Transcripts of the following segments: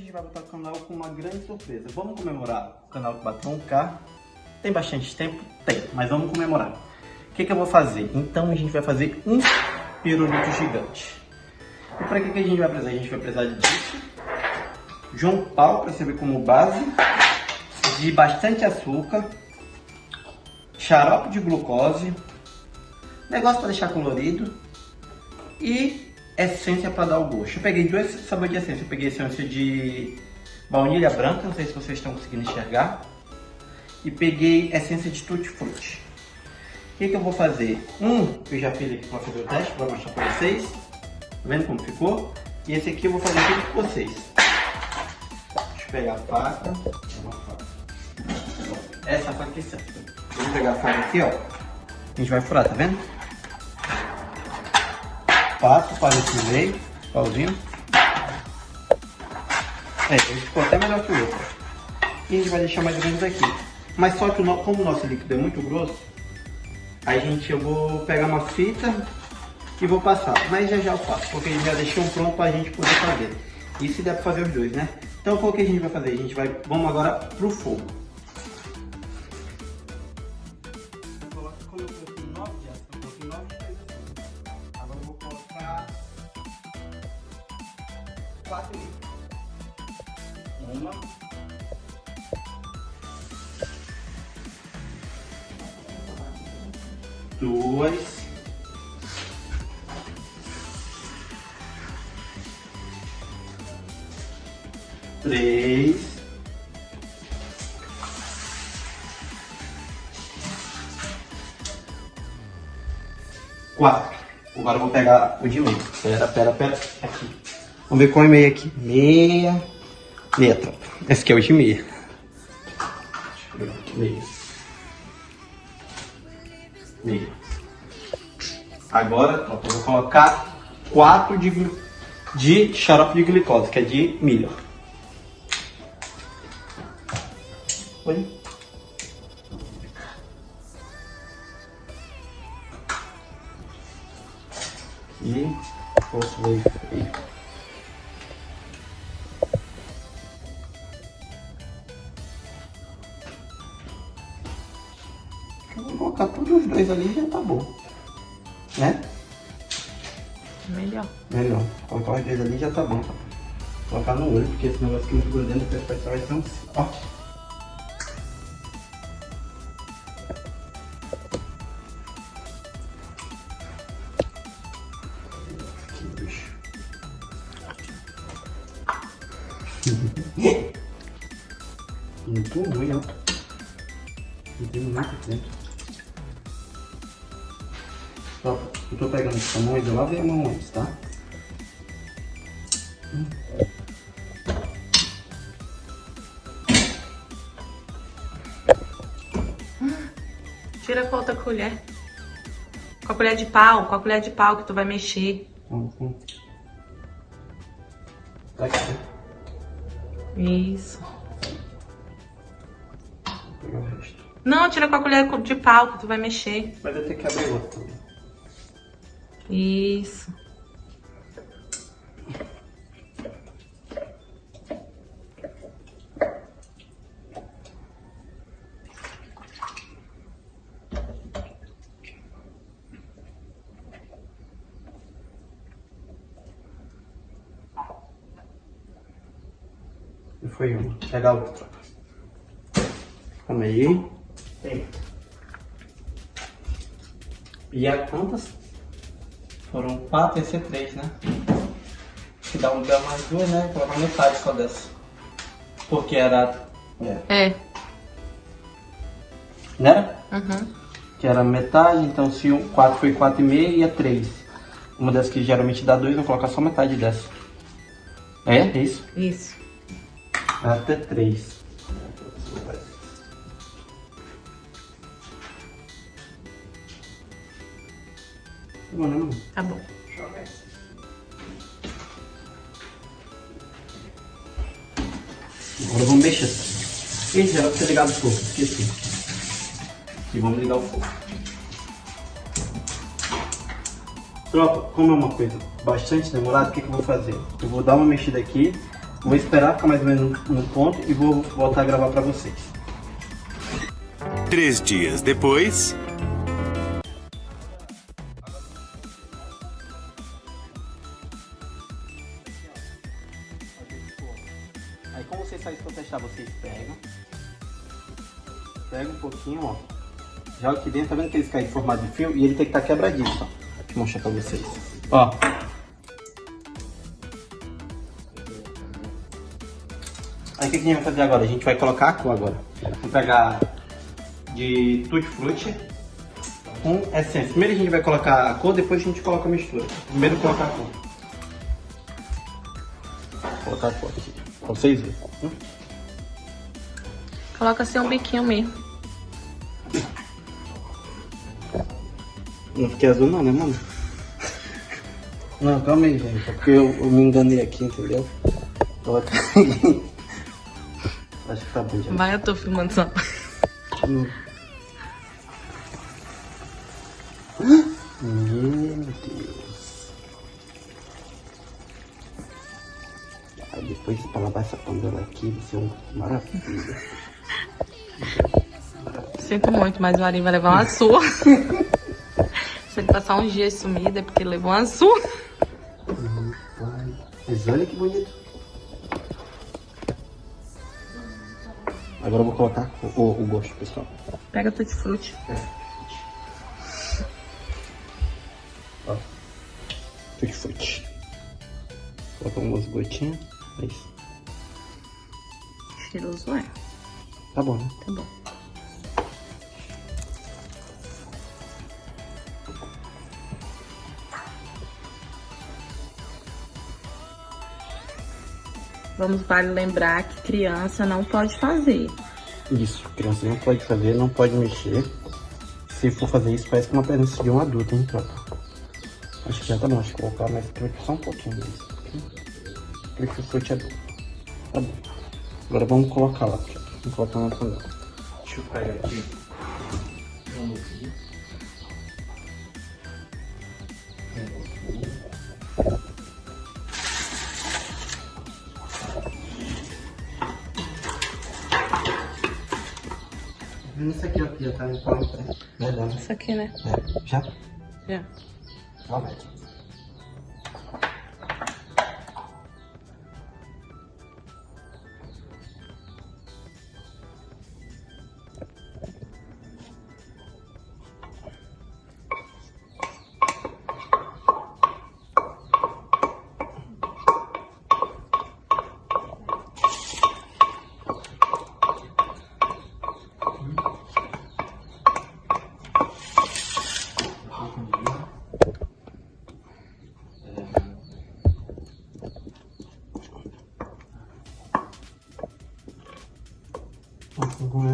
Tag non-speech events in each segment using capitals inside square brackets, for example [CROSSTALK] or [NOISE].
gente vai botar o canal com uma grande surpresa. Vamos comemorar o canal que bateu um K. Tem bastante tempo? Tem, mas vamos comemorar. O que, que eu vou fazer? Então a gente vai fazer um pirulito gigante. E para que, que a gente vai precisar? A gente vai precisar disso, João Paulo para servir como base, de bastante açúcar, xarope de glucose, negócio para deixar colorido e essência para dar o gosto. Eu peguei dois sabores de essência. Eu peguei essência de baunilha branca, não sei se vocês estão conseguindo enxergar. E peguei essência de tutti frutti. O que, que eu vou fazer? Um, eu já fiz aqui para fazer o teste, vou mostrar para vocês. Tá vendo como ficou? E esse aqui eu vou fazer tudo com vocês. Deixa eu pegar a faca. Essa faca aqui certo. Vamos pegar a faca aqui, ó. A gente vai furar, tá vendo? Passo para esse meio, pauzinho. É, ele ficou até melhor que o outro. E a gente vai deixar mais ou menos aqui. Mas só que como o nosso líquido é muito grosso, aí gente, eu vou pegar uma fita e vou passar. Mas já já eu faço, porque já deixei um pronto para a gente poder fazer. Se der para fazer os dois, né? Então o que a gente vai fazer? A gente vai, vamos agora pro fogo. Quatro. Uma. Duas. Três. Quatro. Agora eu vou pegar o de meio. Pera, pera, pera. Aqui. Vamos ver qual é meia aqui. Meia. Meia, tropa. Esse aqui é o de meia. Meia. Meia. Agora, tropa, eu vou colocar 4 de, de xarope de glicose, que é de milho. Oi? E posso ver dois ali já tá bom. Né? Melhor. Melhor. Colocar os dois ali já tá bom. Colocar no olho, porque esse negócio aqui muito grudento, depois vai ser um... Ó. [LAUGHS] Muito ruim, ó. Não tem nada dentro. Ó, eu tô pegando esse tamanho, eu lavei a mão antes, tá? Tira com outra colher. Com a colher de pau, com a colher de pau que tu vai mexer. Uhum. Tá aqui. Isso. Vou pegar o resto. Não, tira com a colher de pau que tu vai mexer. Mas eu tenho que abrir outro. Isso. E foi uma. Pega a outra. Calma aí. Tem. E a quantas? Foram quatro, esse é três, né? Que dá um lugar mais duas, né? Vou colocar metade só dessa. Porque era... É. é. Né? Uhum. Que era metade, então se um 4 foi 4,5 e é 3. Uma dessas que geralmente dá 2, vou colocar só metade dessa. É? É isso? Isso. Até 3. Tá bom. Agora vamos mexer. Ih, já vai ter ligado o fogo, esqueci. E vamos ligar o fogo. Tropa, como é uma coisa bastante demorada, o que, que eu vou fazer? Eu vou dar uma mexida aqui, vou esperar ficar mais ou menos no ponto e vou voltar a gravar pra vocês. Três dias depois. Joga aqui dentro, tá vendo que eles caem em formato de fio? E ele tem que estar tá quebradinho, ó. Deixa eu mostrar pra vocês. Ó. Aí o que, a gente vai fazer agora? A gente vai colocar a cor agora. Vamos pegar de tutti frutti com essência. Primeiro a gente vai colocar a cor, depois a gente coloca a mistura. Primeiro colocar a cor. Vou colocar a cor aqui, pra vocês verem. Hum? Coloca assim um biquinho mesmo. Não fiquei azul não, né, mano? Não, calma aí, gente. É porque eu, eu me enganei aqui, entendeu? Coloca Acho que tá bom já. Vai, eu tô filmando só. Hum. Meu Deus. Aí depois pra lavar essa panela aqui vai ser uma maravilha. Sinto muito, mas o Arim vai levar uma surra. [LAUGHS] Passar uns dias sumido é porque levou uma surra. Mas olha que bonito. Agora eu vou colocar o, o gosto, pessoal. Pega tutti frutti. É. Ó. Tutti frutti. Coloca umas gotinhas. É isso. Cheiroso é. Tá bom, né? Tá bom. Vamos vale lembrar que criança não pode fazer. Isso, criança não pode fazer, não pode mexer. Se for fazer isso, parece que uma presença de um adulto, hein, tropa? Acho que já tá bom, acho que vou colocar mais só um pouquinho disso. Truque frutti adulto. Tá bom. Agora vamos colocar lá, vamos colocar na panela. Deixa eu pegar aqui. Vamos ver. Isso aqui, ó, já tá pronto, né? Verdade. Isso aqui, né? É. Já? Já. Ó,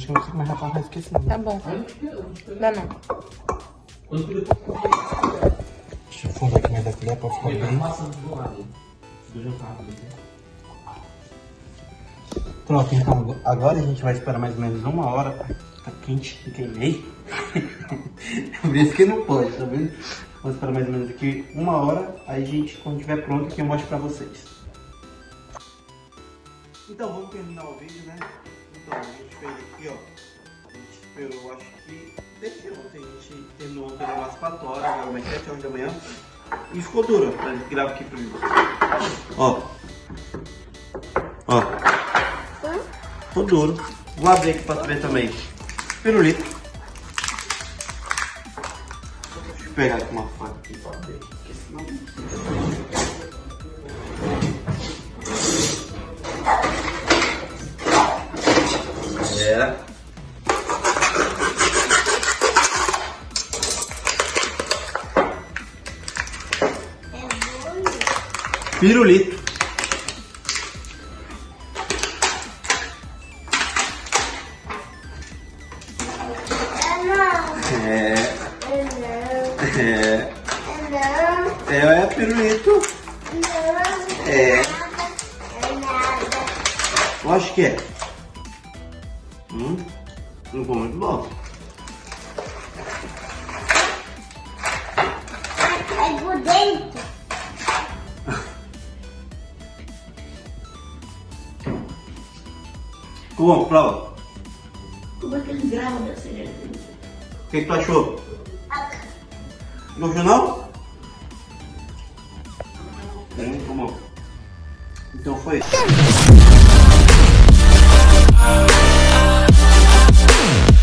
acho que não sei mais rapaz, vai esquecer. Tá bom. Dá não. Deixa eu fundar aqui mais da colher pra ficar bem. Pronto, então agora a gente vai esperar mais ou menos uma hora. Tá quente, queimei. [LAUGHS] Por isso que não pode, tá vendo? Vamos esperar mais ou menos aqui uma hora. Aí a gente, quando estiver pronto, aqui eu mostro pra vocês. Então vamos terminar o vídeo, né? Então, a gente fez aqui, ó. A gente esperou, acho que desde ontem. A gente terminou ontem umas 4 horas, agora mais 7 horas da manhã. E ficou dura gente gravar aqui primeiro. Ó. Ó. Ficou duro. Vou abrir aqui pra tu ver também. Pirulito. Deixa eu pegar aqui uma faca aqui pra abrir. Porque senão... É. Pirulito. É. É. É, é pirulito. É. Eu acho que é. Hum, não ficou muito bom. é por dentro. Ficou bom, prova. Como é que ele grava dessa O que, que tu achou? Gostou não? Muito bom. Então foi. Yeah.